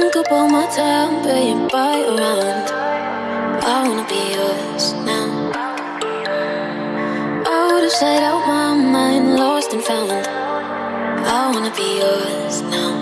think about my time paying by around. I wanna be yours now. Out of sight, out my mind, lost and found. I wanna be yours now.